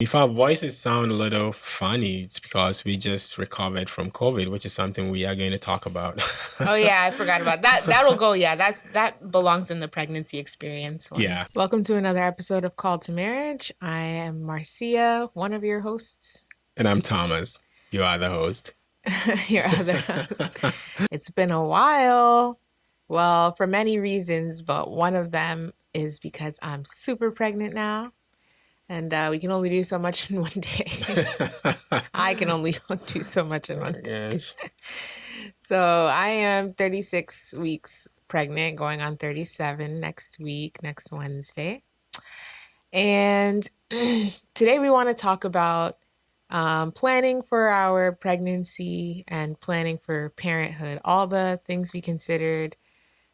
If our voices sound a little funny, it's because we just recovered from COVID, which is something we are going to talk about. oh yeah, I forgot about that. That'll go. Yeah, that that belongs in the pregnancy experience. One. Yeah. Welcome to another episode of Call to Marriage. I am Marcia, one of your hosts, and I'm Thomas, You are the host. your other host. it's been a while. Well, for many reasons, but one of them is because I'm super pregnant now and uh, we can only do so much in one day. I can only do so much in one day. so I am 36 weeks pregnant, going on 37 next week, next Wednesday. And today we want to talk about um, planning for our pregnancy and planning for parenthood, all the things we considered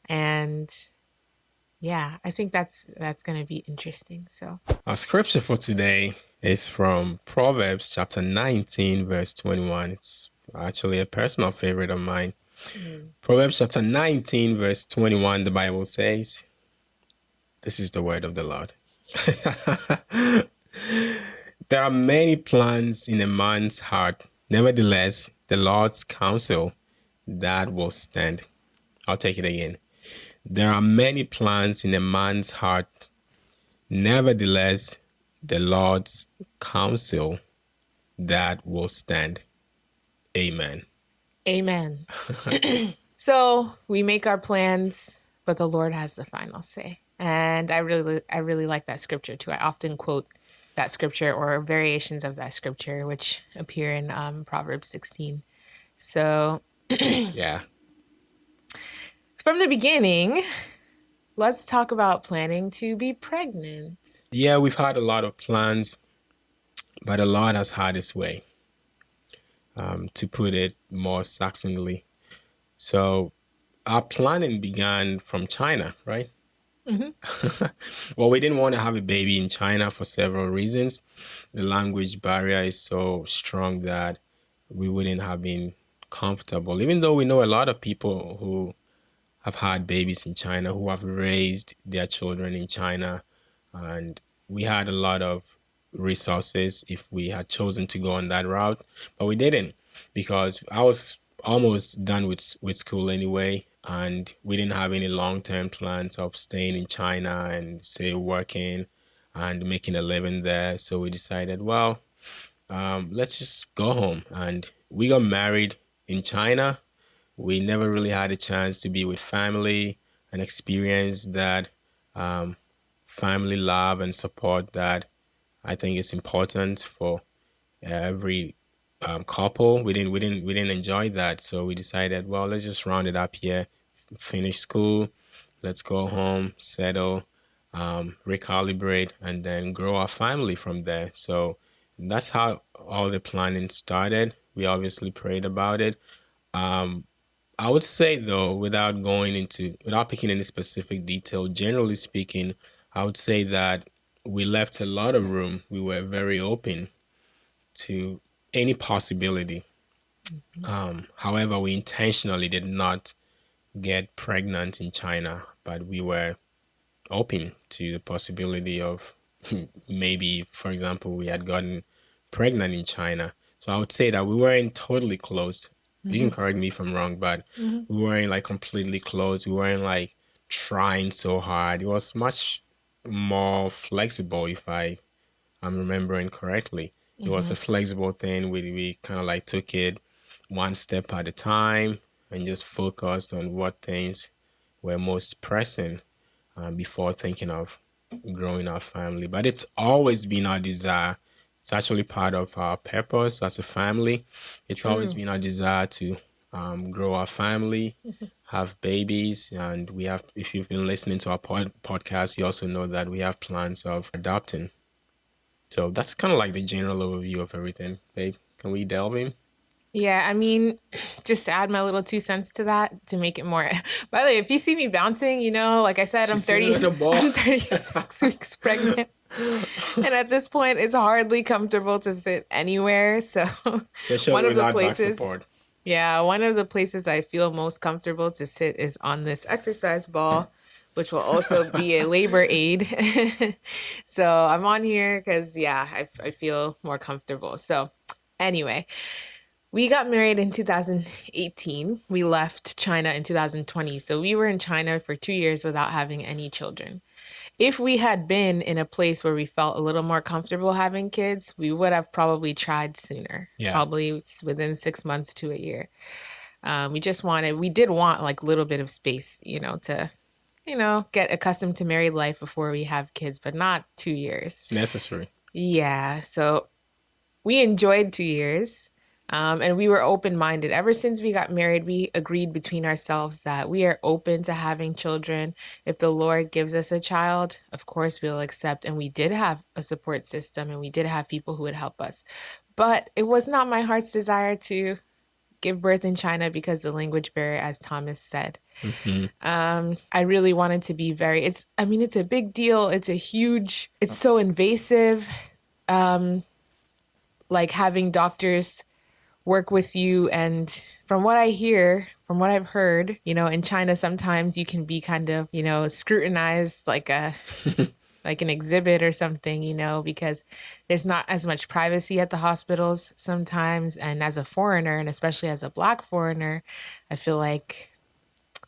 and yeah, I think that's that's going to be interesting. So, our scripture for today is from Proverbs chapter 19 verse 21. It's actually a personal favorite of mine. Mm. Proverbs chapter 19 verse 21 the Bible says, this is the word of the Lord. there are many plans in a man's heart. Nevertheless, the Lord's counsel that will stand. I'll take it again. There are many plans in a man's heart. Nevertheless, the Lord's counsel that will stand. Amen. Amen. so we make our plans, but the Lord has the final say. And I really, I really like that scripture too. I often quote that scripture or variations of that scripture, which appear in um, Proverbs 16. So, yeah, from the beginning, let's talk about planning to be pregnant. Yeah, we've had a lot of plans, but a lot has had its way, um, to put it more succinctly. So, our planning began from China, right? Mm-hmm. well, we didn't want to have a baby in China for several reasons. The language barrier is so strong that we wouldn't have been comfortable, even though we know a lot of people who have had babies in China who have raised their children in China. And we had a lot of resources if we had chosen to go on that route, but we didn't because I was almost done with, with school anyway. And we didn't have any long term plans of staying in China and, say, working and making a living there. So we decided, well, um, let's just go home. And we got married in China we never really had a chance to be with family and experience that um, family love and support that I think is important for every um, couple. We didn't we didn't we didn't enjoy that, so we decided, well, let's just round it up here, finish school, let's go home, settle, um, recalibrate, and then grow our family from there. So that's how all the planning started. We obviously prayed about it. Um, I would say though, without going into, without picking any specific detail, generally speaking, I would say that we left a lot of room. We were very open to any possibility. Mm-hmm. Um, however, we intentionally did not get pregnant in China, but we were open to the possibility of maybe, for example, we had gotten pregnant in China. So I would say that we weren't totally closed you can mm-hmm. correct me if I'm wrong, but mm-hmm. we weren't like completely closed. We weren't like trying so hard. It was much more flexible, if I I'm remembering correctly. It was a mm-hmm. flexible thing. We we kind of like took it one step at a time and just focused on what things were most pressing um, before thinking of growing our family. But it's always been our desire it's actually part of our purpose as a family. It's True. always been our desire to um, grow our family, have babies, and we have. If you've been listening to our pod- podcast, you also know that we have plans of adopting. So that's kind of like the general overview of everything, babe. Can we delve in? Yeah, I mean, just to add my little two cents to that to make it more. By the way, if you see me bouncing, you know, like I said, I'm 30, I'm 36 weeks pregnant and at this point, it's hardly comfortable to sit anywhere. So, Especially one of the places, yeah, one of the places I feel most comfortable to sit is on this exercise ball, which will also be a labor aid. so I'm on here because, yeah, I, I feel more comfortable. So, anyway, we got married in 2018. We left China in 2020. So we were in China for two years without having any children. If we had been in a place where we felt a little more comfortable having kids, we would have probably tried sooner. Yeah. Probably within six months to a year. Um, we just wanted, we did want like a little bit of space, you know, to, you know, get accustomed to married life before we have kids, but not two years. It's necessary. Yeah. So we enjoyed two years. Um, and we were open minded. Ever since we got married, we agreed between ourselves that we are open to having children. If the Lord gives us a child, of course we'll accept. And we did have a support system and we did have people who would help us. But it was not my heart's desire to give birth in China because the language barrier, as Thomas said. Mm-hmm. Um, I really wanted to be very, it's, I mean, it's a big deal. It's a huge, it's so invasive. Um, like having doctors work with you. And from what I hear, from what I've heard, you know, in China, sometimes you can be kind of, you know, scrutinized like a. like an exhibit or something, you know, because there's not as much privacy at the hospitals sometimes. And as a foreigner, and especially as a black foreigner, I feel like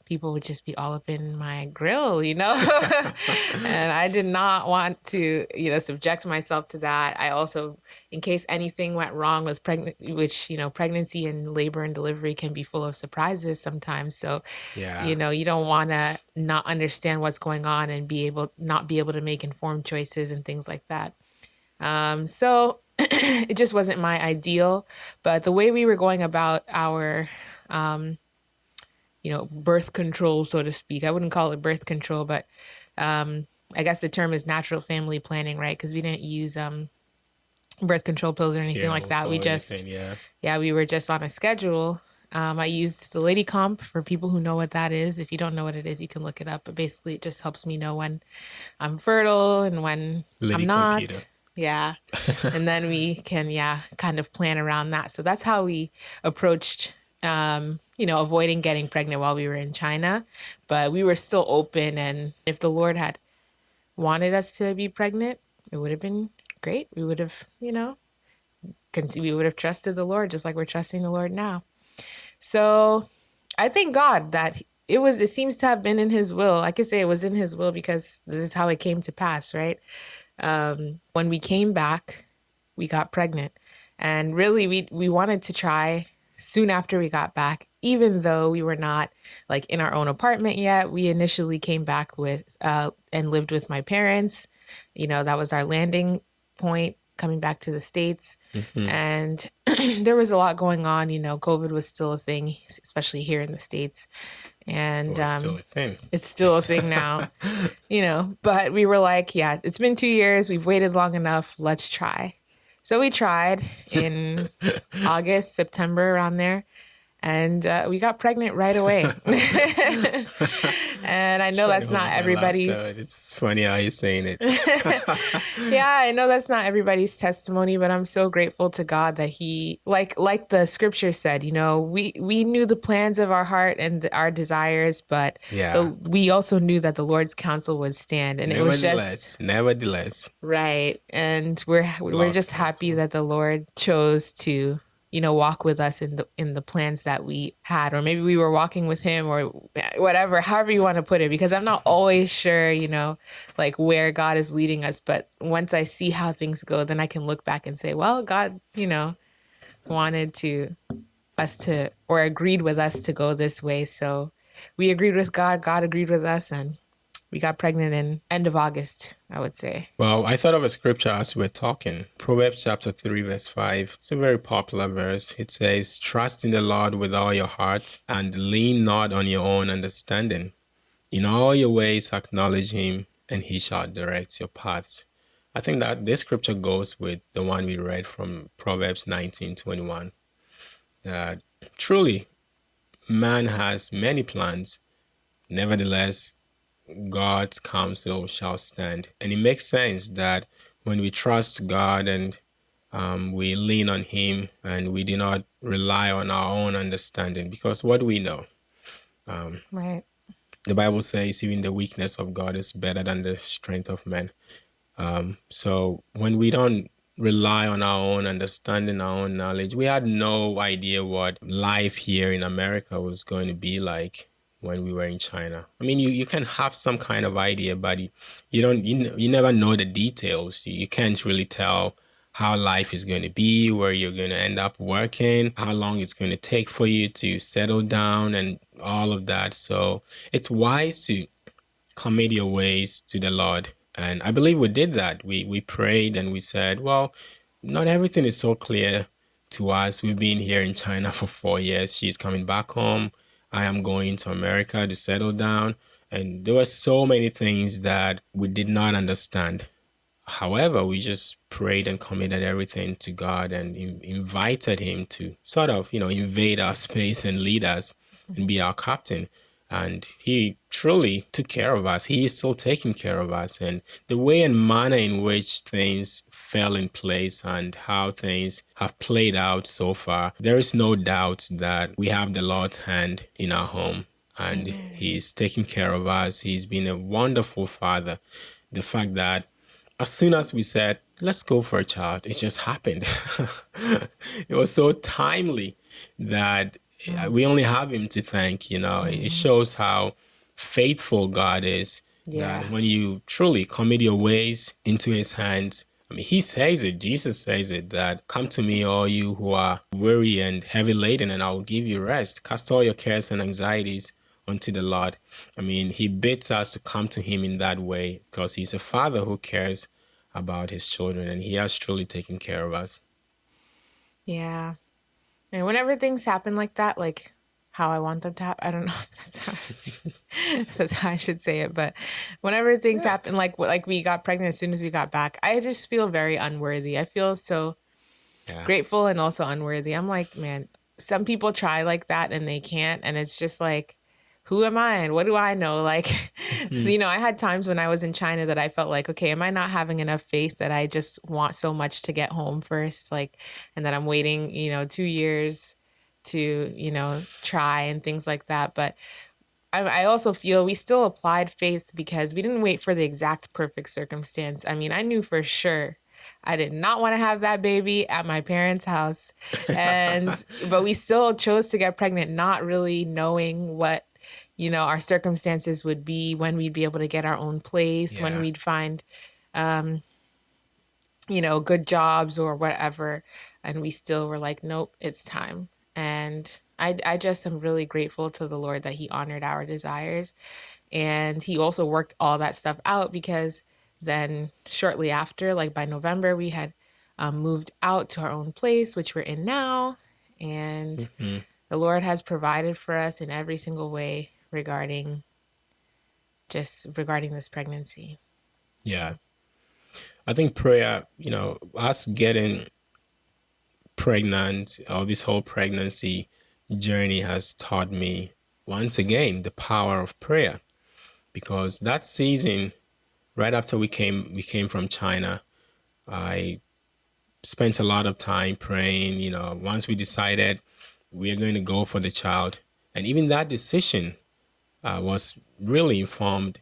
people would just be all up in my grill, you know? and I did not want to, you know, subject myself to that. I also, in case anything went wrong with pregnant, which, you know, pregnancy and labor and delivery can be full of surprises sometimes. So, yeah. you know, you don't want to not understand what's going on and be able, not be able to make informed choices and things like that. Um, so it just wasn't my ideal, but the way we were going about our, um, you know, birth control, so to speak. I wouldn't call it birth control, but um, I guess the term is natural family planning, right? Because we didn't use um, birth control pills or anything yeah, like that. We just, anything, yeah. yeah, we were just on a schedule. Um, I used the Lady Comp for people who know what that is. If you don't know what it is, you can look it up. But basically, it just helps me know when I'm fertile and when Lady I'm not. Computer. Yeah. and then we can, yeah, kind of plan around that. So that's how we approached um, you know, avoiding getting pregnant while we were in China, but we were still open. And if the Lord had wanted us to be pregnant, it would have been great. We would have, you know, we would have trusted the Lord just like we're trusting the Lord now. So I thank God that it was, it seems to have been in his will. I could say it was in his will because this is how it came to pass, right? Um, when we came back, we got pregnant and really we, we wanted to try soon after we got back, even though we were not like in our own apartment yet, we initially came back with uh, and lived with my parents. You know, that was our landing point coming back to the States. Mm-hmm. And there was a lot going on. You know, COVID was still a thing, especially here in the States. And um, still it's still a thing now, you know. But we were like, yeah, it's been two years. We've waited long enough. Let's try. So we tried in August, September, around there, and uh, we got pregnant right away. and I know that's not everybody's. It's funny how you're saying it. yeah, I know that's not everybody's testimony, but I'm so grateful to God that He, like, like the Scripture said, you know, we we knew the plans of our heart and our desires, but yeah, the, we also knew that the Lord's counsel would stand, and it was just nevertheless, right. And we're we're just happy that the Lord chose to you know walk with us in the in the plans that we had or maybe we were walking with him or whatever however you want to put it because i'm not always sure you know like where god is leading us but once i see how things go then i can look back and say well god you know wanted to us to or agreed with us to go this way. So we agreed with god god agreed with us and we got pregnant in end of August, I would say. Well, I thought of a scripture as we were talking. Proverbs chapter 3, verse 5. It's a very popular verse. It says, Trust in the Lord with all your heart and lean not on your own understanding. In all your ways acknowledge him, and he shall direct your paths. I think that this scripture goes with the one we read from Proverbs 19 21. That truly, man has many plans. Nevertheless, God's counsel shall stand. And it makes sense that when we trust God and um, we lean on Him and we do not rely on our own understanding, because what we know, um, right? the Bible says even the weakness of God is better than the strength of men. Um, so when we don't rely on our own understanding, our own knowledge, we had no idea what life here in America was going to be like when we were in China. I mean, you, you can have some kind of idea, but you, don't you, you never know the details. You, you can't really tell how life is going to be, where you're going to end up working, how long it's going to take for you to settle down, and all of that. So it's wise to commit your ways to the Lord. And I believe we did that. We we prayed and we said, well, not everything is so clear to us. We've been here in China for four years. She's coming back home. I am going to America to settle down. And there were so many things that we did not understand. However, we just prayed and committed everything to God and in, invited Him to sort of, you know, invade our space and lead us and be our captain. And He truly took care of us. He is still taking care of us. And the way and manner in which things fell in place and how things have played out so far, there is no doubt that we have the Lord's hand in our home. And Amen. He's taking care of us. He's been a wonderful Father. The fact that as soon as we said, let's go for a child, it just happened. it was so timely that mm. we only have him to thank, you know. Mm. It shows how faithful God is. Yeah. That when you truly commit your ways into his hands, I mean, he says it, Jesus says it, that come to me, all you who are weary and heavy laden, and I will give you rest. Cast all your cares and anxieties unto the Lord. I mean, he bids us to come to him in that way because he's a father who cares about his children and he has truly taken care of us. Yeah. And whenever things happen like that, like how I want them to happen, I don't know if that's how, if that's how I should say it, but whenever things yeah. happen, like like we got pregnant as soon as we got back, I just feel very unworthy. I feel so yeah. grateful and also unworthy. I'm like, man, some people try like that and they can't, and it's just like who am I and what do I know? Like, mm-hmm. so, you know, I had times when I was in China that I felt like, okay, am I not having enough faith that I just want so much to get home first? Like, and that I'm waiting, you know, two years to, you know, try and things like that. But I, I also feel we still applied faith because we didn't wait for the exact perfect circumstance. I mean, I knew for sure I did not want to have that baby at my parents' house. And but we still chose to get pregnant not really knowing what you know our circumstances would be when we'd be able to get our own place yeah. when we'd find um you know good jobs or whatever and we still were like nope it's time and i i just am really grateful to the lord that he honored our desires and he also worked all that stuff out because then shortly after like by november we had um, moved out to our own place which we're in now and mm-hmm. the lord has provided for us in every single way regarding just regarding this pregnancy. Yeah. I think prayer, you know, us getting pregnant or this whole pregnancy journey has taught me once again the power of prayer because that season right after we came we came from China I spent a lot of time praying you know once we decided we are going to go for the child and even that decision uh, was really informed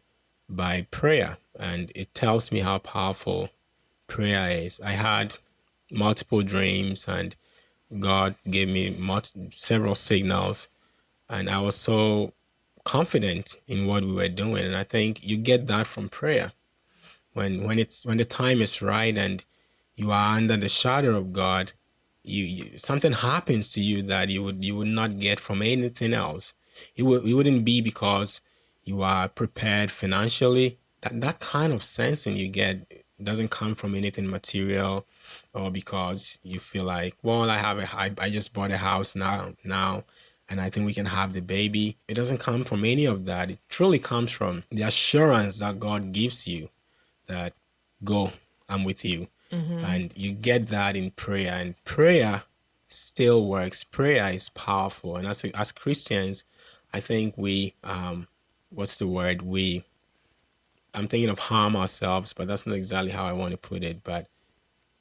by prayer, and it tells me how powerful prayer is. I had multiple dreams, and God gave me several signals, and I was so confident in what we were doing. And I think you get that from prayer. When when it's when the time is right and you are under the shadow of God, you, you something happens to you that you would you would not get from anything else it, w- it wouldn't be because you are prepared financially. That, that kind of sensing you get doesn't come from anything material or because you feel like, well, I have a, I, I just bought a house now, now, and I think we can have the baby. It doesn't come from any of that. It truly comes from the assurance that God gives you that go, I'm with you. Mm-hmm. And you get that in prayer. And prayer still works. Prayer is powerful. And as, as Christians, I think we, um, what's the word? We, I'm thinking of harm ourselves, but that's not exactly how I want to put it. But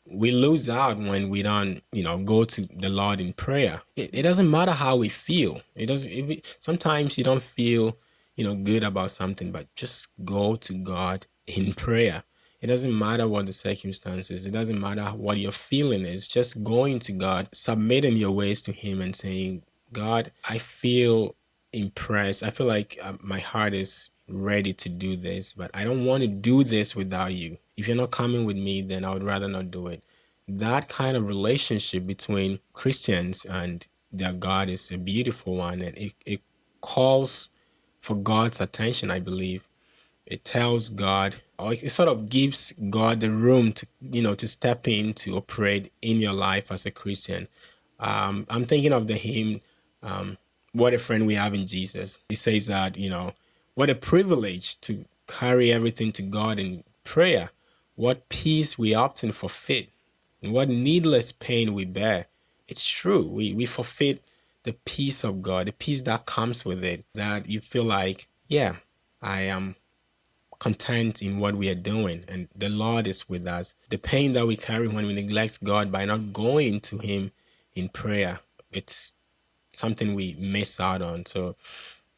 we lose out when we don't, you know, go to the Lord in prayer. It, it doesn't matter how we feel. It doesn't. We, sometimes you don't feel you know, good about something, but just go to God in prayer. It doesn't matter what the circumstances, it doesn't matter what your feeling is, just going to God, submitting your ways to Him and saying, God, I feel impressed. I feel like uh, my heart is ready to do this, but I don't want to do this without you. If you're not coming with me, then I would rather not do it. That kind of relationship between Christians and their God is a beautiful one, and it, it calls for God's attention, I believe. It tells God, or it sort of gives God the room to, you know, to step in to operate in your life as a Christian. Um, I'm thinking of the hymn, um, What a Friend We Have in Jesus. He says that, you know, what a privilege to carry everything to God in prayer. What peace we often forfeit, and what needless pain we bear. It's true. We, we forfeit the peace of God, the peace that comes with it, that you feel like, yeah, I am content in what we are doing, and the Lord is with us. The pain that we carry when we neglect God by not going to Him in prayer, it's something we miss out on. So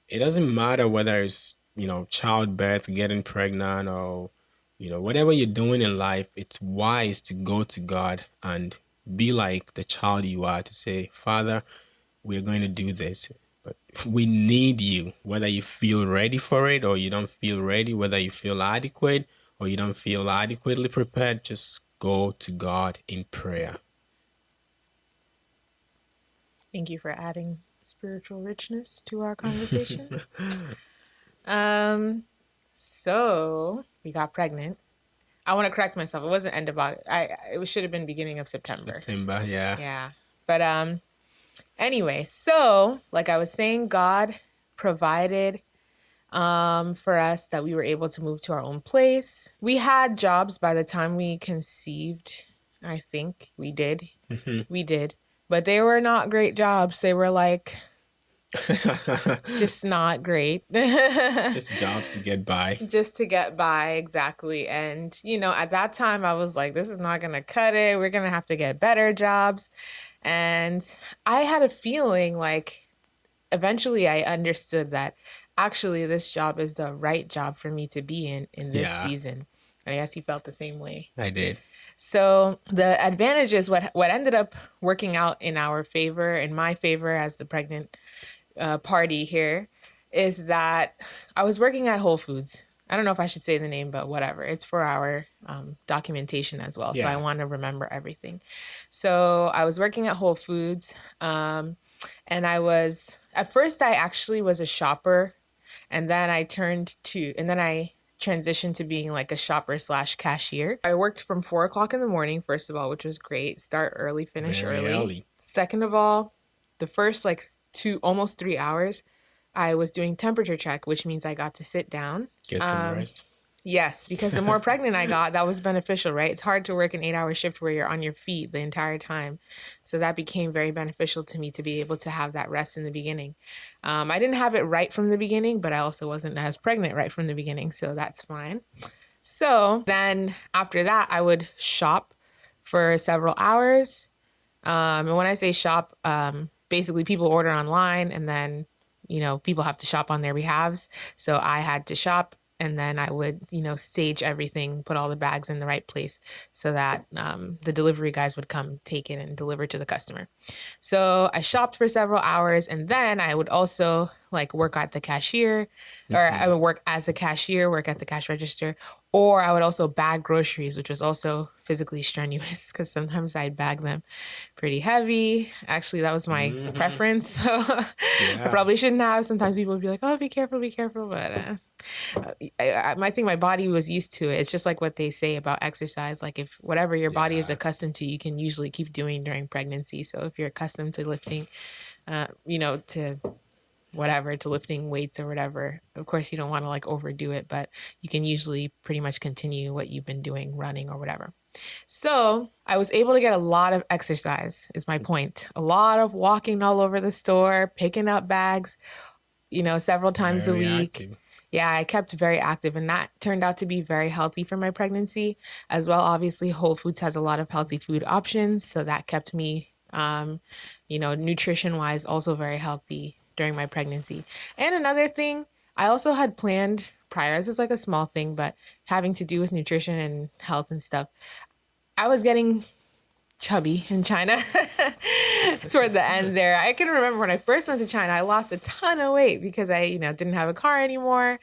it doesn't matter whether it's, you know, childbirth, getting pregnant, or, you know, whatever you're doing in life, it's wise to go to God and be like the child you are to say, Father, we're going to do this. We need you, whether you feel ready for it or you don't feel ready, whether you feel adequate or you don't feel adequately prepared, just go to God in prayer. Thank you for adding spiritual richness to our conversation. um, so we got pregnant. I want to correct myself. It wasn't end of August. I it should have been beginning of September. September, yeah. Yeah. But um anyway, so like I was saying, God provided um for us that we were able to move to our own place. We had jobs by the time we conceived. I think we did. Mm-hmm. We did. But they were not great jobs. They were like just not great. just jobs to get by. Just to get by, exactly. And, you know, at that time, I was like, this is not going to cut it. We're going to have to get better jobs. And I had a feeling like eventually I understood that actually this job is the right job for me to be in in this yeah. season. And I guess you felt the same way. I did. So the advantages, what what ended up working out in our favor, in my favor as the pregnant uh, party here is that I was working at Whole Foods. I don't know if I should say the name, but whatever. It's for our um, documentation as well. Yeah. So I want to remember everything. So I was working at Whole Foods. Um, and I was, at first, I actually was a shopper. And then I turned to, and then I transitioned to being like a shopper slash cashier. I worked from four o'clock in the morning, first of all, which was great. Start early, finish early. early. Second of all, the first like two almost three hours, I was doing temperature check, which means I got to sit down. Get some um, rest. Yes, because the more pregnant I got, that was beneficial, right? It's hard to work an eight hour shift where you're on your feet the entire time. So that became very beneficial to me to be able to have that rest in the beginning. Um, I didn't have it right from the beginning, but I also wasn't as pregnant right from the beginning. So that's fine. So then after that, I would shop for several hours. Um, and when I say shop, um, basically people order online and then you know people have to shop on their behalves. So i had to shop and then i would you know stage everything put all the bags in the right place so that um, the delivery guys would come take it and deliver to the customer so i shopped for several hours and then i would also like work at the cashier or mm-hmm. i would work as a cashier work at the cash register or I would also bag groceries, which was also physically strenuous because sometimes I'd bag them pretty heavy. Actually, that was my mm-hmm. preference. So yeah. I probably shouldn't have. Sometimes people would be like, "Oh, be careful, be careful," but uh, I, I, I think my body was used to it. It's just like what they say about exercise. Like if whatever your yeah. body is accustomed to, you can usually keep doing during pregnancy. So if you're accustomed to lifting, uh, you know, to whatever to lifting weights or whatever. Of course, you don't want to like overdo it, but you can usually pretty much continue what you've been doing, running or whatever. So I was able to get a lot of exercise, is my point. A lot of walking all over the store, picking up bags, you know, several times very a week. Active. Yeah, I kept very active, and that turned out to be very healthy for my pregnancy as well. Obviously, Whole Foods has a lot of healthy food options, so that kept me, um, you know, nutrition wise, also very healthy during my pregnancy. And another thing, I also had planned prior. This is like a small thing, but having to do with nutrition and health and stuff. I was getting chubby in China toward the end there. I can remember when I first went to China, I lost a ton of weight because I, you know, didn't have a car anymore.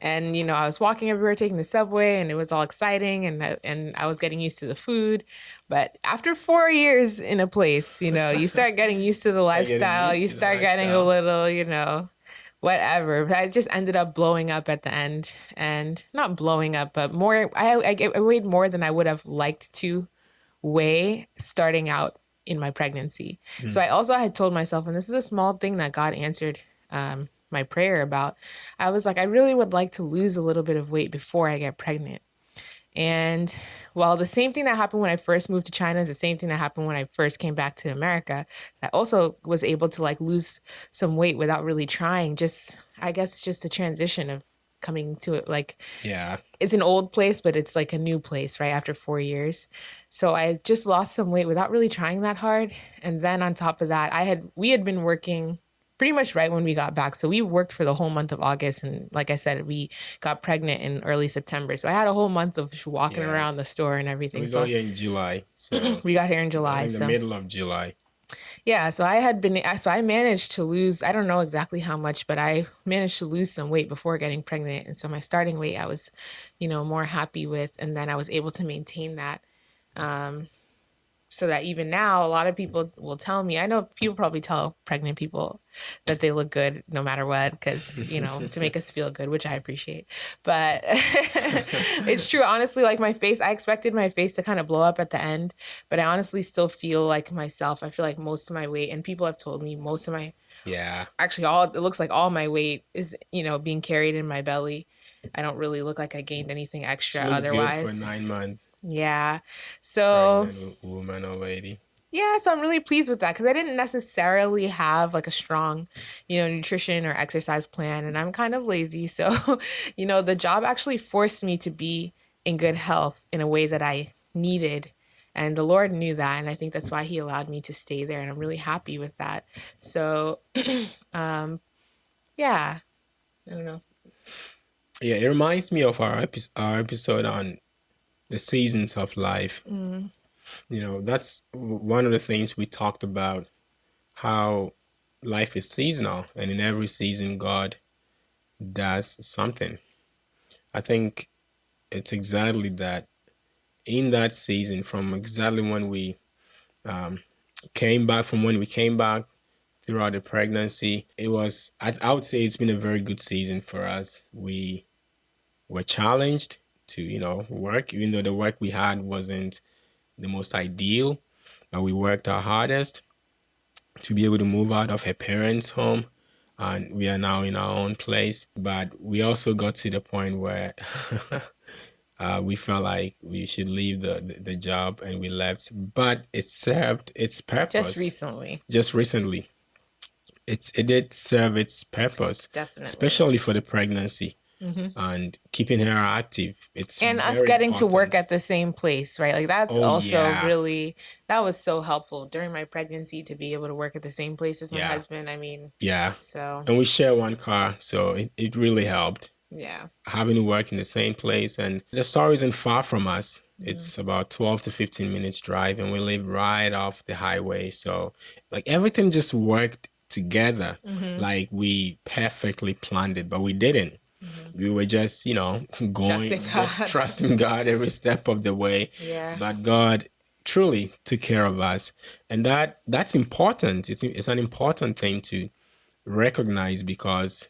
And, you know, I was walking everywhere, taking the subway and it was all exciting and, I, and I was getting used to the food. But after four years in a place, you know, you start getting used to the lifestyle. You start getting a little, you know, whatever. I just ended up blowing up at the end and not blowing up, but more, I, I, I weighed more than I would have liked to way starting out in my pregnancy. Mm. So I also had told myself, and this is a small thing that God answered um, my prayer about. I was like, I really would like to lose a little bit of weight before I get pregnant. And well, the same thing that happened when I first moved to China is the same thing that happened when I first came back to America. I also was able to like lose some weight without really trying. Just, I guess, just a transition of coming to it like yeah. it's an old place but it's like a new place right after four years. So i just lost some weight without really trying that hard. And then on top of that i had we had been working pretty much right when we got back. So we worked for the whole month of august and like i said we got pregnant in early september. So i had a whole month of walking yeah. around the store and everything. we so got here in july so we got here in july in the so. middle of july yeah, so I had been so I managed to lose I don't know exactly how much, but I managed to lose some weight before getting pregnant. And so my starting weight I was, you know, more happy with and then I was able to maintain that. Um so that even now a lot of people will tell me i know people probably tell pregnant people that they look good no matter what because you know to make us feel good which i appreciate. But it's true honestly like my face i expected my face to kind of blow up at the end but i honestly still feel like myself. I feel like most of my weight and people have told me most of my yeah. actually all it looks like all my weight is you know being carried in my belly. I don't really look like i gained anything extra otherwise for nine months yeah. So woman or lady. Yeah, so I'm really pleased with that because I didn't necessarily have like a strong, you know, nutrition or exercise plan, and I'm kind of lazy. So, you know, the job actually forced me to be in good health in a way that I needed. And the Lord knew that. And I think that's why He allowed me to stay there. And I'm really happy with that. So, um, yeah, I don't know. Yeah, it reminds me of our, epi- our episode on the seasons of life. Mm. You know, that's one of the things we talked about how life is seasonal, and in every season, God does something. I think it's exactly that in that season, from exactly when we um, came back, from when we came back throughout the pregnancy, it was, I, I would say it's been a very good season for us. We were challenged to you know work even though the work we had wasn't the most ideal but we worked our hardest to be able to move out of her parents home and we are now in our own place. But we also got to the point where uh, we felt like we should leave the, the, the job and we left. But it served its purpose. Just recently. Just recently. It's it did serve its purpose. Definitely. Especially for the pregnancy mm-hmm. and keeping her active. It's and us getting important. to work at the same place, right? Like that's oh, also yeah. really that was so helpful during my pregnancy to be able to work at the same place as my yeah. husband. I mean, yeah. So and we share one car, so it, it really helped. Yeah. Having to work in the same place and the store isn't far from us. Mm-hmm. It's about 12 to 15 minutes drive and we live right off the highway. So like everything just worked together. Mm-hmm. Like we perfectly planned it, but we didn't. Mm-hmm. We were just, you know, going, trusting just trusting God every step of the way. Yeah. But God truly took care of us, and that that's important. It's it's an important thing to recognize because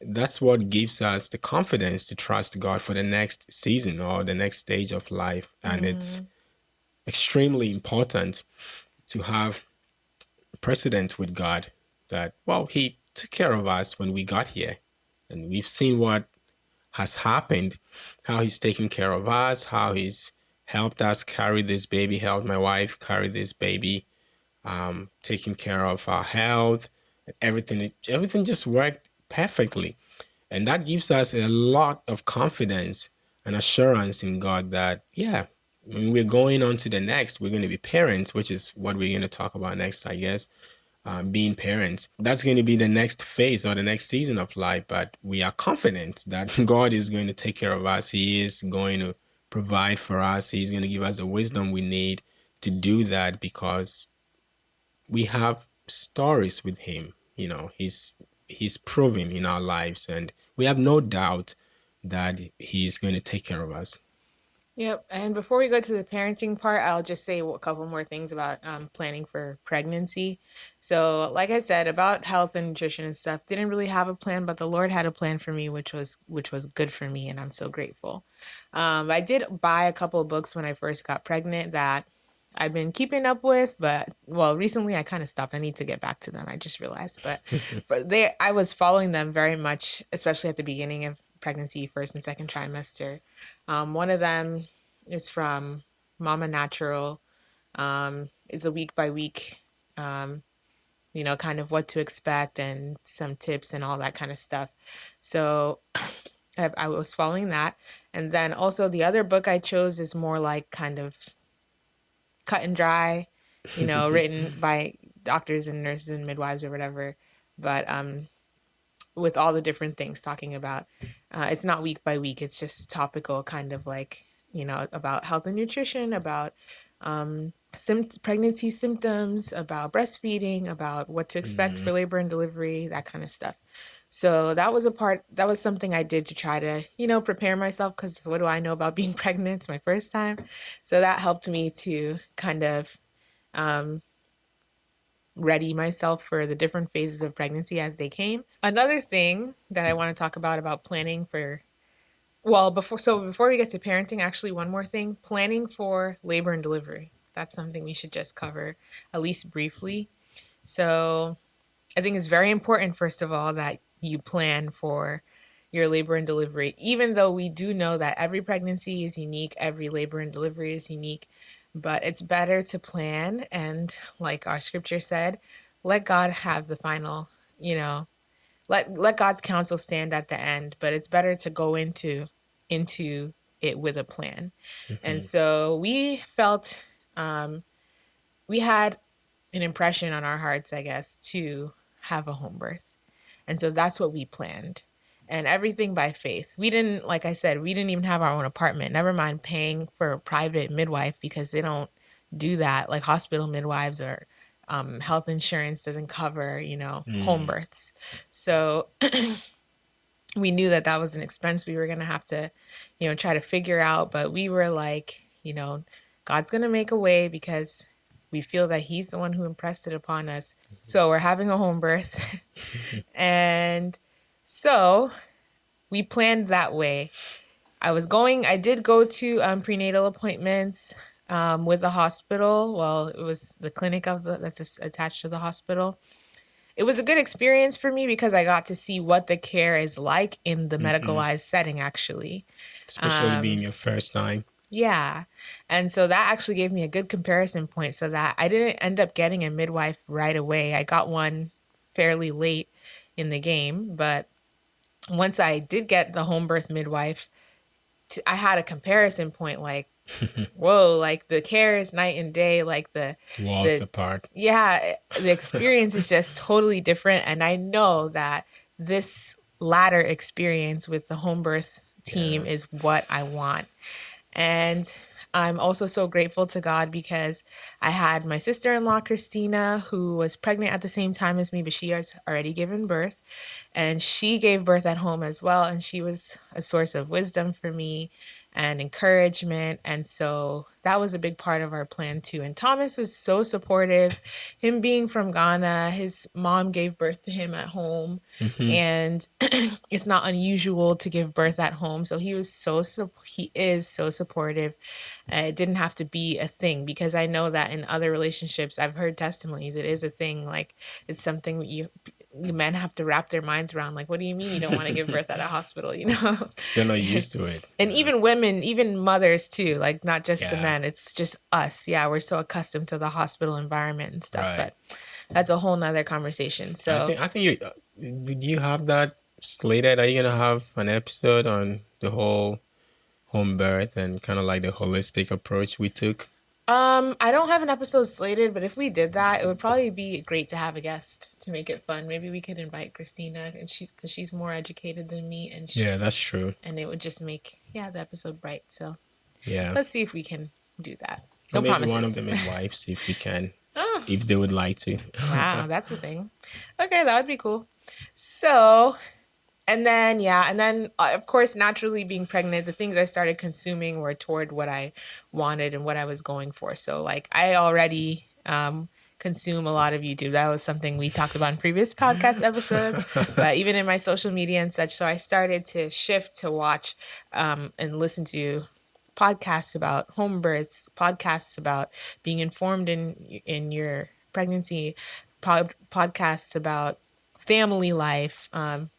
that's what gives us the confidence to trust God for the next season or the next stage of life, and mm-hmm. it's extremely important to have precedent with God that well He took care of us when we got here and we've seen what has happened, how he's taken care of us, how he's helped us carry this baby, helped my wife carry this baby, um, taking care of our health, everything. Everything just worked perfectly. And that gives us a lot of confidence and assurance in God that, yeah, when we're going on to the next, we're going to be parents, which is what we're going to talk about next, I guess. Um, being parents. That's going to be the next phase or the next season of life. But we are confident that God is going to take care of us. He is going to provide for us. He's going to give us the wisdom we need to do that because we have stories with Him. You know, He's He's proven in our lives, and we have no doubt that He is going to take care of us. Yep. And before we go to the parenting part, I'll just say a couple more things about um, planning for pregnancy. So, like I said, about health and nutrition and stuff, didn't really have a plan, but the Lord had a plan for me, which was which was good for me, and I'm so grateful. Um, I did buy a couple of books when I first got pregnant that I've been keeping up with, but well, recently I kind of stopped. I need to get back to them. I just realized, but but they I was following them very much, especially at the beginning of pregnancy, first and second trimester. Um, one of them is from Mama Natural. Um, it's a week by week, um, you know, kind of what to expect and some tips and all that kind of stuff. So I, I was following that. And then also the other book I chose is more like kind of cut and dry, you know, written by doctors and nurses and midwives or whatever. But um, with all the different things talking about. Uh, it's not week by week. It's just topical, kind of like you know about health and nutrition, about um, pregnancy symptoms, about breastfeeding, about what to expect mm-hmm. for labor and delivery, that kind of stuff. So that was a part. That was something I did to try to you know prepare myself because what do I know about being pregnant? It's my first time, so that helped me to kind of um, ready myself for the different phases of pregnancy as they came. Another thing that I want to talk about about planning for well, before so before we get to parenting, actually one more thing, planning for labor and delivery. That's something we should just cover at least briefly. So, I think it's very important first of all that you plan for your labor and delivery even though we do know that every pregnancy is unique, every labor and delivery is unique but it's better to plan and like our scripture said let god have the final you know let let god's counsel stand at the end but it's better to go into into it with a plan. Mm-hmm. and so we felt um we had an impression on our hearts i guess to have a home birth. And so that's what we planned and everything by faith. We didn't, like I said, we didn't even have our own apartment. Never mind paying for a private midwife because they don't do that. Like hospital midwives or um, health insurance doesn't cover, you know, mm. home births. So we knew that that was an expense we were going to have to, you know, try to figure out. But we were like, you know, God's going to make a way because we feel that He's the one who impressed it upon us. Mm-hmm. So we're having a home birth. and so we planned that way. I was going, I did go to um, prenatal appointments um, with the hospital. Well, it was the clinic of the, that's attached to the hospital. It was a good experience for me because I got to see what the care is like in the mm-hmm. medicalized setting, actually. Especially um, being your first time. Yeah. And so that actually gave me a good comparison point so that I didn't end up getting a midwife right away. I got one fairly late in the game, but once I did get the home birth midwife, I had a comparison point like, whoa, like the care is night and day, like the walls the, apart. Yeah, eh, the experience is just totally different. And I know that this latter experience with the home birth team yeah. is what I want. And I'm also so grateful to God because I had my sister in law, Christina, who was pregnant at the same time as me, but she has already given birth. And she gave birth at home as well. And she was a source of wisdom for me and encouragement. And so that was a big part of our plan too. And Thomas was so supportive. Him being from Ghana, his mom gave birth to him at home. Mm-hmm. And it's not unusual to give birth at home. So he was so, he is so supportive. Uh, it didn't have to be a thing because I know that in other relationships, I've heard testimonies, it is a thing. Like it's something you, men have to wrap their minds around like what do you mean you don't want to give birth at a hospital? You know? Still not used to it. And yeah. even women even mothers too like not just yeah. the men it's just us. Yeah we're so accustomed to the hospital environment and stuff right. but that's a whole nother conversation. So i think, I think you uh, you have that slated. Are you gonna have an episode on the whole home birth and kind of like the holistic approach we took Um, I don't have an episode slated, but if we did that, it would probably be great to have a guest to make it fun. Maybe we could invite Christina, and she's because she's more educated than me, and she, Yeah, that's true. and it would just make yeah the episode bright. So Yeah. let's see if we can do that. Or No maybe promises. one of the midwives, if we can, Oh, if they would like to. wow, that's a thing. Okay, that would be cool. So, and then yeah, and then uh, of course, naturally being pregnant, the things I started consuming were toward what I wanted and what I was going for. So, like, I already um, consume a lot of YouTube. That was something we talked about in previous podcast episodes, but even in my social media and such. So, I started to shift to watch um, and listen to podcasts about home births, podcasts about being informed in in your pregnancy, pod, podcasts about family life. Um,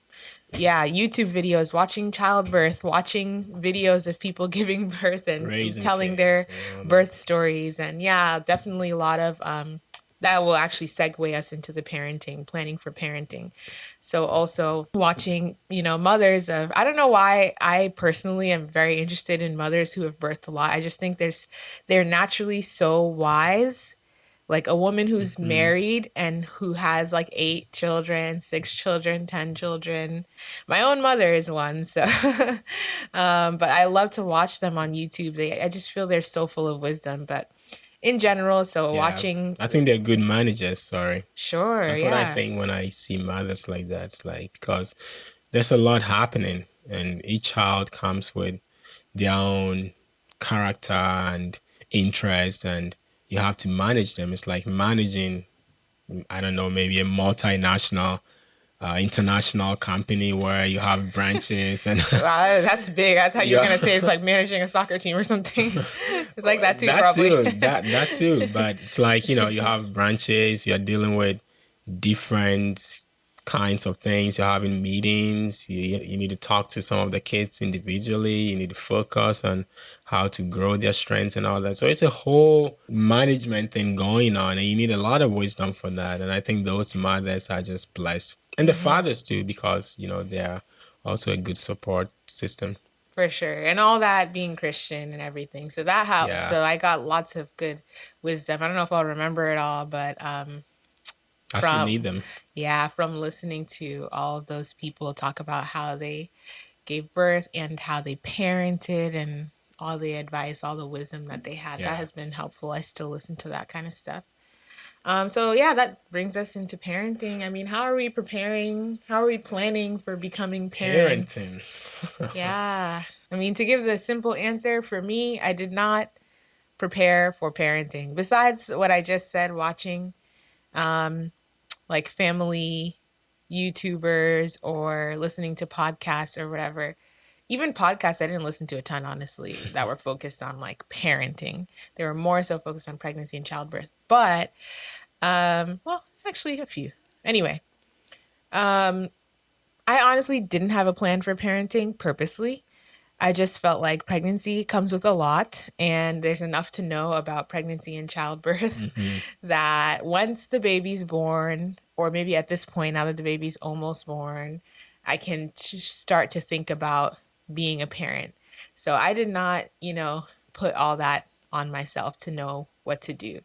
yeah, YouTube videos, watching childbirth, watching videos of people giving birth and Raising telling kids their that. birth stories. And yeah, definitely a lot of um, that will actually segue us into the parenting, planning for parenting. So also watching, you know, mothers of I don't know why I personally am very interested in mothers who have birthed a lot. I just think there's they're naturally so wise. Like a woman who's Mhm. married and who has like eight children, six children, ten children. My own mother is one, so um, but I love to watch them on YouTube. They I just feel they're so full of wisdom. But in general, so Yeah. watching I think they're good managers. Sorry. sure, That's yeah. what I think when I see mothers like that. It's like because there's a lot happening, and each child comes with their own character and interest, and you have to manage them. It's like managing, I don't know, maybe a multinational, uh, international company where you have branches and. Wow, that's big. I thought you were Yeah. gonna say it's like managing a soccer team or something. it's like that too, that probably. Too, that that too. But it's like you know, you have branches. You're dealing with different kinds of things. You're having meetings. You you need to talk to some of the kids individually. You need to focus on how to grow their strengths and all that. So it's a whole management thing going on, and you need a lot of wisdom for that. And I think those mothers are just blessed, and the fathers too, because you know they're also a good support system. For sure. And all that being Christian and everything. So that helps. Yeah. So I got lots of good wisdom. I don't know if I'll remember it all, but um From- need them. yeah, from listening to all of those people talk about how they gave birth and how they parented and all the advice, all the wisdom that they had. Yeah. That has been helpful. I still listen to that kind of stuff. Um, so yeah, that brings us into parenting. I mean, how are we preparing? How are we planning for becoming parents? Parenting. yeah. I mean, to give the simple answer for me, I did not prepare for parenting. Besides what I just said, watching um, like family YouTubers or listening to podcasts or whatever. Even podcasts, I didn't listen to a ton, honestly, that were focused on like parenting. They were more so focused on pregnancy and childbirth. But, um, well, actually, a few. Anyway, um, I honestly didn't have a plan for parenting purposely. I just felt like pregnancy comes with a lot, and there's enough to know about pregnancy and childbirth Mhm. that once the baby's born, or maybe at this point, now that the baby's almost born, I can start to think about being a parent. So I did not, you know, put all that on myself to know what to do.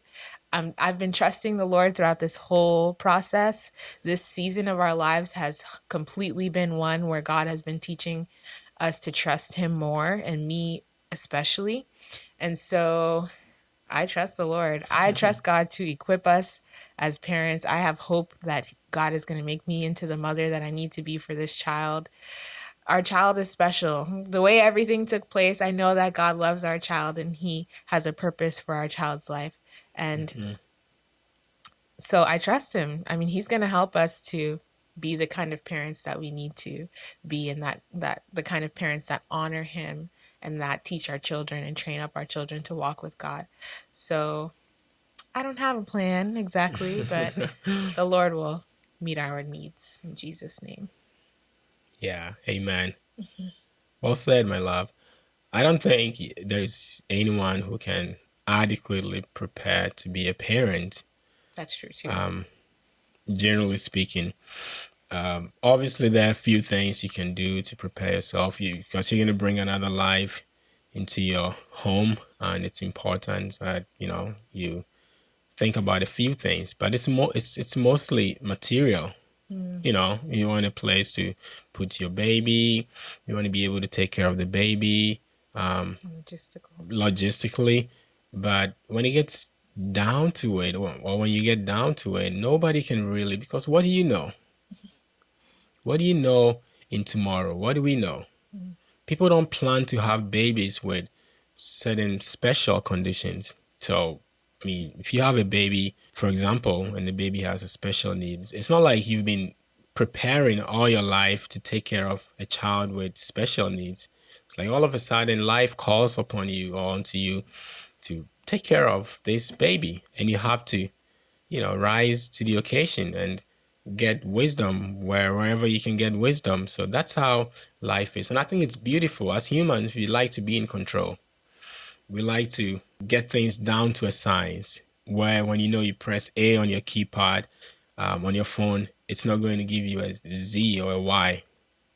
Um, I've been trusting the Lord throughout this whole process. This season of our lives has completely been one where God has been teaching us to trust Him more, and me especially. And so I trust the Lord. I trust God to equip us as parents. I have hope that God is going to make me into the mother that I need to be for this child. Our child is special. The way everything took place, I know that God loves our child and He has a purpose for our child's life. And Mhm. so I trust Him. I mean, He's going to help us to be the kind of parents that we need to be and that that the kind of parents that honor him and that teach our children and train up our children to walk with God. So I don't have a plan exactly, but the Lord will meet our needs in Jesus name. Yeah, amen. Mm-hmm. Well said, my love. I don't think there's anyone who can adequately prepare to be a parent, That's true too. um, generally speaking. Um, obviously, there are a few things you can do to prepare yourself. You because you're going to bring another life into your home, and it's important that you know you think about a few things. But it's more it's it's mostly material. Mm. You know, you want a place to put your baby. You want to be able to take care of the baby. Um, Logistical. Logistically, but when it gets down to it, or, or when you get down to it, nobody can really because what do you know? What do you know in tomorrow? What do we know? Mm. People don't plan to have babies with certain special conditions. So, I mean, if you have a baby, for example, and the baby has a special needs, it's not like you've been preparing all your life to take care of a child with special needs. It's like all of a sudden life calls upon you or onto you to take care of this baby and you have to, you know, rise to the occasion and get wisdom wherever you can get wisdom. So that's how life is. And I think it's beautiful. As humans, we like to be in control. We like to get things down to a science where when you know you press A on your keypad um, on your phone, it's not going to give you a Z or a Y.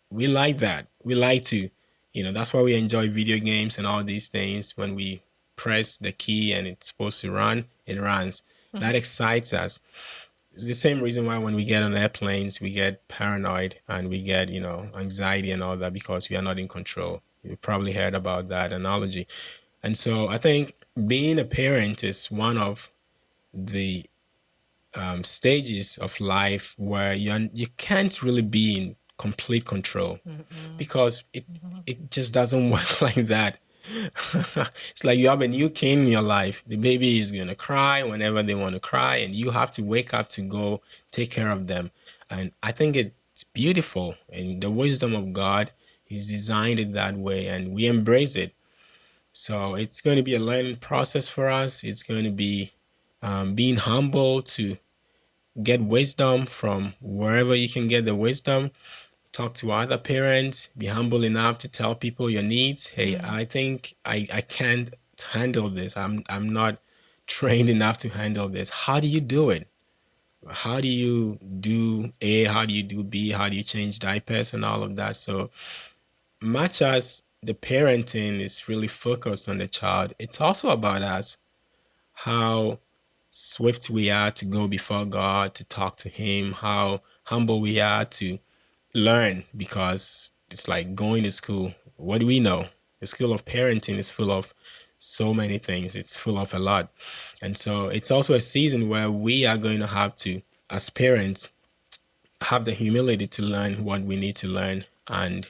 We like that. We like to, you know, that's why we enjoy video games and all these things. When we press the key and it's supposed to run, it runs. Mm -hmm. That excites us the same reason why when we get on airplanes we get paranoid and we get you know anxiety and all that because we are not in control you probably heard about that analogy and so i think being a parent is one of the um, stages of life where you you can't really be in complete control mm -hmm. because it mm -hmm. it just doesn't work like that it's like you have a new king in your life. The baby is going to cry whenever they want to cry, and you have to wake up to go take care of them. And I think it's beautiful. And the wisdom of God, He's designed it that way, and we embrace it. So it's going to be a learning process for us. It's going to be um, being humble to get wisdom from wherever you can get the wisdom talk to other parents, be humble enough to tell people your needs. Hey, mm. I think I, I can't handle this. I'm I'm not trained enough to handle this. How do you do it? How do you do A? How do you do B? How do you change diapers and all of that? So much as the parenting is really focused on the child, it's also about us, how swift we are to go before God, to talk to Him, how humble we are to learn because it's like going to school. What do we know? The school of parenting is full of so many things. It's full of a lot. And so it's also a season where we are going to have to, as parents, have the humility to learn what we need to learn. And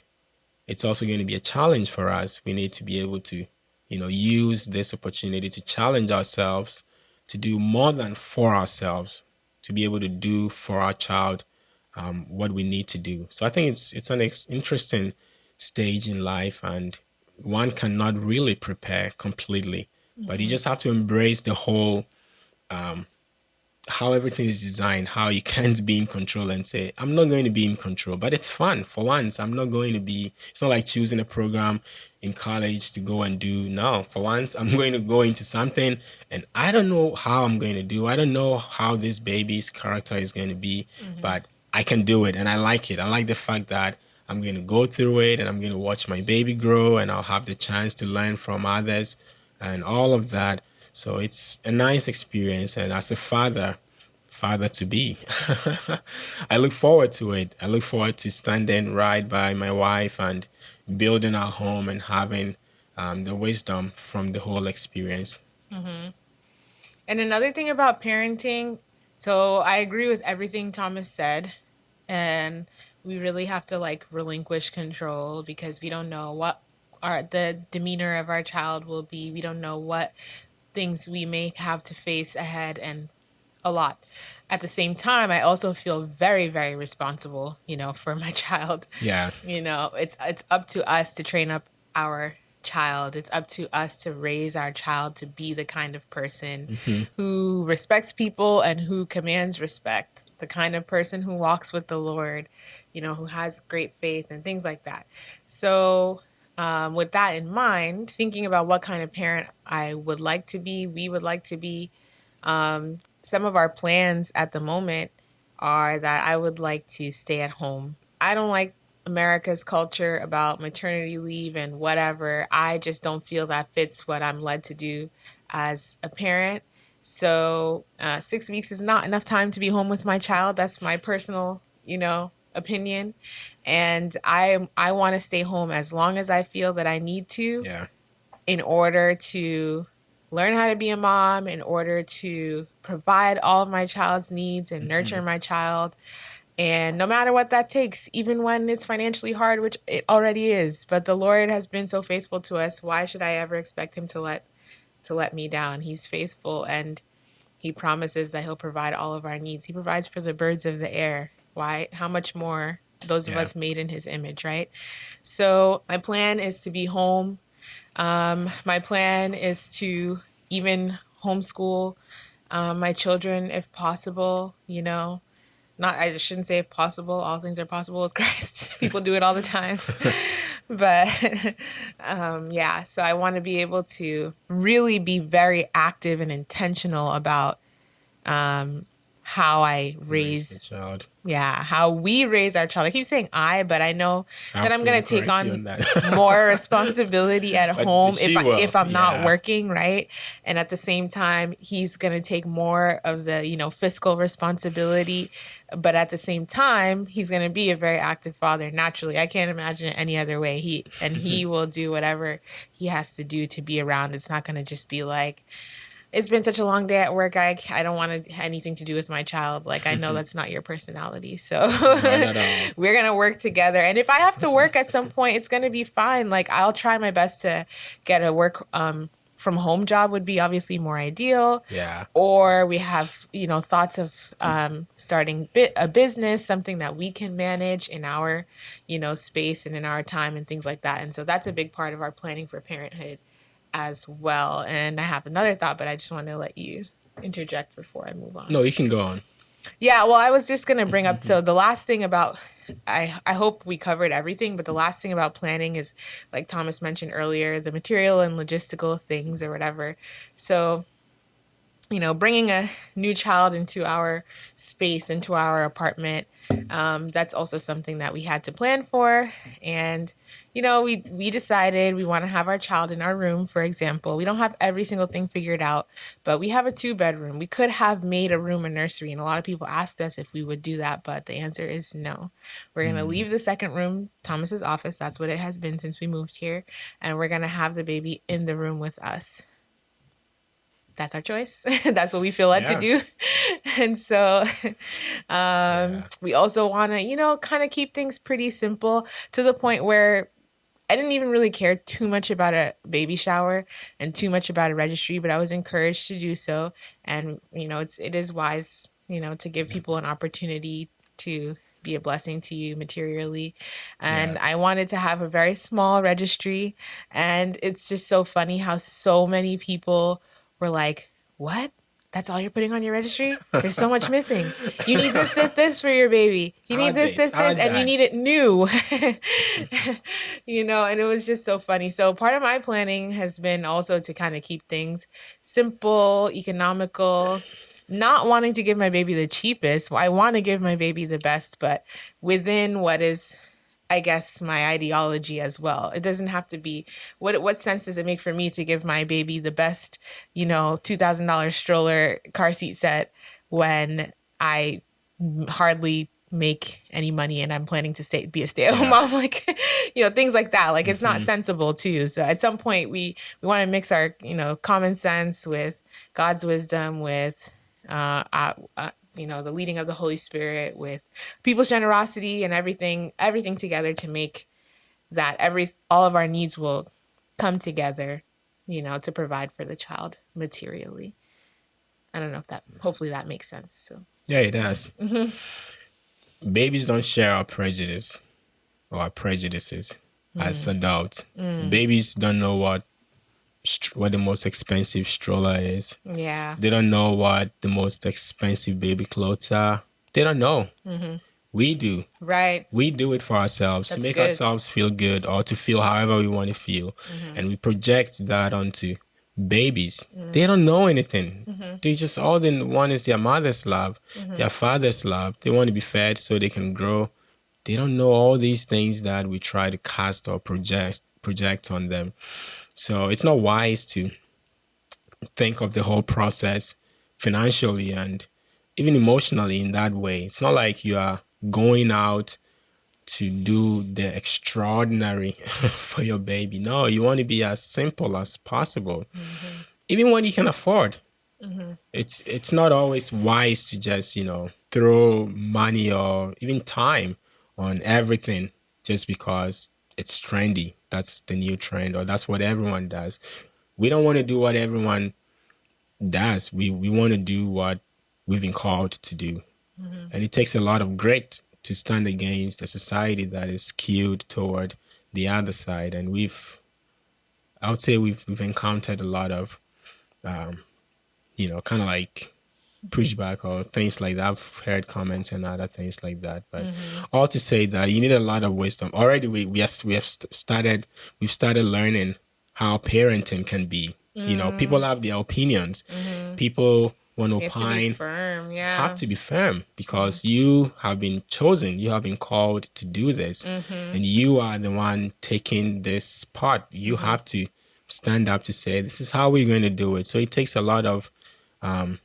it's also going to be a challenge for us. We need to be able to, you know, use this opportunity to challenge ourselves to do more than for ourselves, to be able to do for our child um, what we need to do. So I think it's it's an interesting stage in life, and one cannot really prepare completely, mm -hmm. but you mm-hmm. just have to embrace the whole um, how everything is designed, how you can't be in control and say, I'm not going to be in control, but it's fun for once. I'm not going to be, it's not like choosing a program in college to go and do. No, for once, I'm going to go into something and I don't know how I'm going to do. I don't know how this baby's character is going to be, mm -hmm. but I can do it and I like it. I like the fact that I'm going to go through it and I'm going to watch my baby grow and I'll have the chance to learn from others and all of that. So it's a nice experience. And as a father, father to be, I look forward to it. I look forward to standing right by my wife and building our home and having um, the wisdom from the whole experience. Mm-hmm. And another thing about parenting, so I agree with everything Thomas said and we really have to like relinquish control because we don't know what our the demeanor of our child will be. We don't know what things we may have to face ahead and a lot. At the same time, I also feel very, very responsible, you know, for my child. Yeah. You know, it's it's up to us to train up our child. It's up to us to raise our child to be the kind of person mm-hmm. who respects people and who commands respect, the kind of person who walks with the Lord, you know, who has great faith and things like that. So, um, with that in mind, thinking about what kind of parent I would like to be, we would like to be, um, some of our plans at the moment are that I would like to stay at home. I don't like America's culture about maternity leave and whatever. I just don't feel that fits what I'm led to do as a parent. So, uh, six weeks is not enough time to be home with my child. That's my personal, you know, opinion. And I I want to stay home as long as I feel that I need to. Yeah. In order to learn how to be a mom, in order to provide all of my child's needs and nurture mm-hmm. my child. And no matter what that takes, even when it's financially hard, which it already is, but the Lord has been so faithful to us. Why should I ever expect him to let to let me down? He's faithful and he promises that he'll provide all of our needs. He provides for the birds of the air. Why? How much more those yeah. of us made in his image, right? So my plan is to be home. Um, my plan is to even homeschool um, my children if possible, you know not I shouldn't say if possible, all things are possible with Christ. People do it all the time. but um, yeah, so I want to be able to really be very active and intentional about um, how I raise, child. Yeah, how we raise our child. I keep saying I, but I know Absolutely that I'm going to take on, on more responsibility at home if I, if I'm yeah. not working, right? And at the same time, he's going to take more of the, you know, fiscal responsibility, but at the same time, he's going to be a very active father naturally. I can't imagine it any other way. He and he will do whatever he has to do to be around. It's not going to just be like it's been such a long day at work. I, I don't want to anything to do with my child. Like I know that's not your personality. So we're going to work together. And if I have to work at some point, it's going to be fine. Like I'll try my best to get a work um, from home job would be obviously more ideal. Yeah. Or we have, you know, thoughts of um, starting bit a business, something that we can manage in our, you know, space and in our time and things like that. And so that's a big part of our planning for parenthood as well. And I have another thought, but I just want to let you interject before I move on. No, you can go on. Yeah, well, I was just going to bring up mm-hmm. so the last thing about I I hope we covered everything, but the last thing about planning is like Thomas mentioned earlier, the material and logistical things or whatever. So you know, bringing a new child into our space, into our apartment, um, that's also something that we had to plan for. And you know, we we decided we want to have our child in our room, for example. We don't have every single thing figured out, but we have a two bedroom. We could have made a room a nursery, and a lot of people asked us if we would do that, but the answer is no. We're gonna mm. leave the second room, Thomas's office. That's what it has been since we moved here, and we're gonna have the baby in the room with us that's our choice. that's what we feel led yeah. to do. and so um, yeah. we also want to, you know, kind of keep things pretty simple to the point where I didn't even really care too much about a baby shower and too much about a registry, but I was encouraged to do so. And you know, it's it is wise, you know, to give people an opportunity to be a blessing to you materially. And yeah. I wanted to have a very small registry. And it's just so funny how so many people were like, "What? That's all you're putting on your registry? There's so much missing. You need this, this, this for your baby. You need this, this, this, and you need it new. you know, and it was just so funny. So part of my planning has been also to kind of keep things simple, economical, not wanting to give my baby the cheapest. I want to give my baby the best, but within what is I guess my ideology as well. It doesn't have to be what what sense does it make for me to give my baby the best, you know, $2000 stroller car seat set when I hardly make any money and I'm planning to stay be a stay-at-home yeah. mom like you know things like that like it's mm-hmm. not sensible too so at some point we we want to mix our you know common sense with God's wisdom with uh, uh, uh you know the leading of the holy spirit with people's generosity and everything everything together to make that every all of our needs will come together you know to provide for the child materially i don't know if that hopefully that makes sense so yeah it does mm-hmm. babies don't share our prejudice or our prejudices mm. as adults mm. babies don't know what what the most expensive stroller is. Yeah. They don't know what the most expensive baby clothes are. They don't know. Mm-hmm. We do. Right. We do it for ourselves That's to make good. ourselves feel good or to feel however we want to feel. Mm-hmm. And we project that onto babies. Mm-hmm. They don't know anything. Mm-hmm. They just, all they want is their mother's love, mm-hmm. their father's love. They want to be fed so they can grow they don't know all these things that we try to cast or project project on them. So it's not wise to think of the whole process financially and even emotionally in that way. It's not like you are going out to do the extraordinary for your baby. No, you want to be as simple as possible. Mm-hmm. Even when you can afford. Mm-hmm. It's it's not always wise to just, you know, throw money or even time on everything just because it's trendy. That's the new trend or that's what everyone does. We don't want to do what everyone does. We we want to do what we've been called to do. Mm-hmm. And it takes a lot of grit to stand against a society that is skewed toward the other side. And we've, I would say we've, we've encountered a lot of, um, you know, kind of like pushback or things like that. I've heard comments and other things like that. But mm-hmm. all to say that you need a lot of wisdom. Already we, we, have, we have started, we've started learning how parenting can be. Mm-hmm. You know, people mm. have their opinions. Mm-hmm. People want to opine have to firm yeah have to be firm because mm-hmm. you have been chosen you have been called to do this mm-hmm. and you are the one taking this part you mm-hmm. have to stand up to say this is how we're going to do it so it takes a lot of um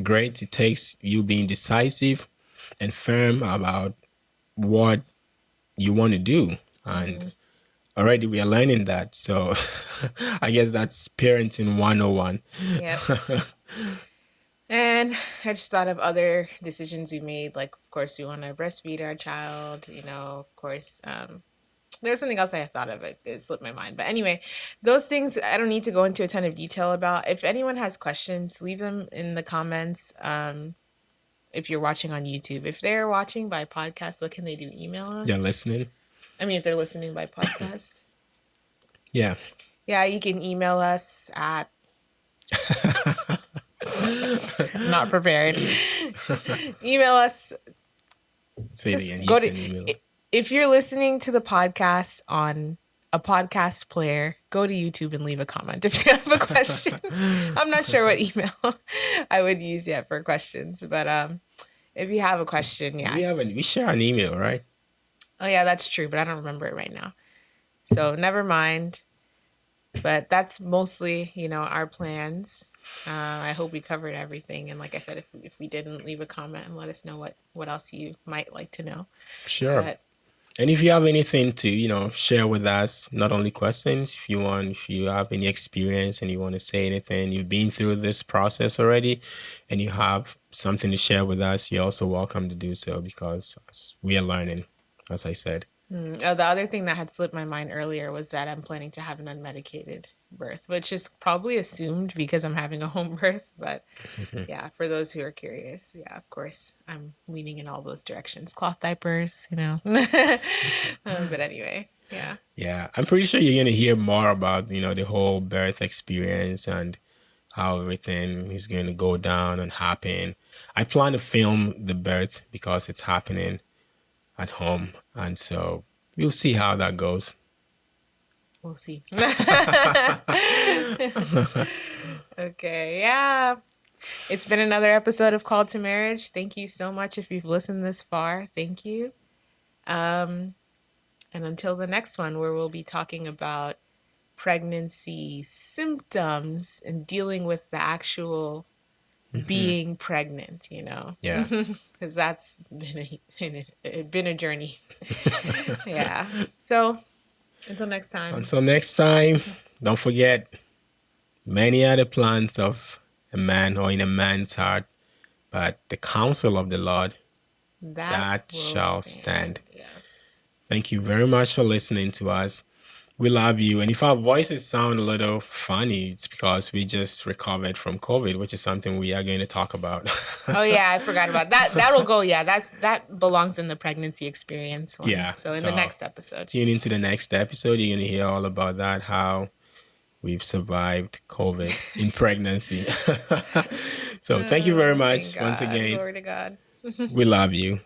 great it takes you being decisive and firm about what you want to do and mm-hmm. already we are learning that so i guess that's parenting 101 yeah And I just thought of other decisions we made. Like, of course, we want to breastfeed our child. You know, of course, um, there was something else I thought of. It, it slipped my mind. But anyway, those things I don't need to go into a ton of detail about. If anyone has questions, leave them in the comments. Um, if you're watching on YouTube, if they're watching by podcast, what can they do? Email us. They're listening. I mean, if they're listening by podcast. yeah. Yeah, you can email us at Not prepared. email us. Say it again. Go to, if you're listening to the podcast on a podcast player, go to YouTube and leave a comment if you have a question. I'm not sure what email I would use yet for questions, but um, if you have a question, yeah, we have an, we share an email, right? Oh yeah, that's true, but I don't remember it right now. So never mind. But that's mostly, you know, our plans. Uh, I hope we covered everything. And like I said, if if we didn't, leave a comment and let us know what what else you might like to know. Sure. But, and if you have anything to, you know, share with us, not only questions, if you want, if you have any experience and you want to say anything, you've been through this process already and you have something to share with us, you're also welcome to do so because we are learning, as I said. Mm. Oh, the other thing that had slipped my mind earlier was that I'm planning to have an unmedicated birth, which is probably assumed because I'm having a home birth. But yeah, for those who are curious, yeah, of course, I'm leaning in all those directions. Cloth diapers, you know. um, but anyway, yeah. Yeah, I'm pretty sure you're gonna hear more about you know the whole birth experience and how everything is going to go down and happen. I plan to film the birth because it's happening at home, and so we'll see how that goes. We'll see. okay, yeah. It's been another episode of Called to Marriage. Thank you so much if you've listened this far. Thank you. Um, and until the next one, where we'll be talking about pregnancy symptoms and dealing with the actual mm-hmm. being pregnant, you know? Yeah. Because that's been a, been a journey. yeah. So until next time. Until next time, don't forget many are the plans of a man or in a man's heart, but the counsel of the Lord that, that shall stand. stand. Yes. Thank you very much for listening to us. We love you. And if our voices sound a little funny, it's because we just recovered from COVID, which is something we are going to talk about. oh yeah, I forgot about that. That'll go. Yeah, that that belongs in the pregnancy experience. One. Yeah. So in so the next episode. Tune into the next episode. You're going to hear all about that. How we've survived COVID in pregnancy. so thank you very oh, much once again. Glory to God. we love you.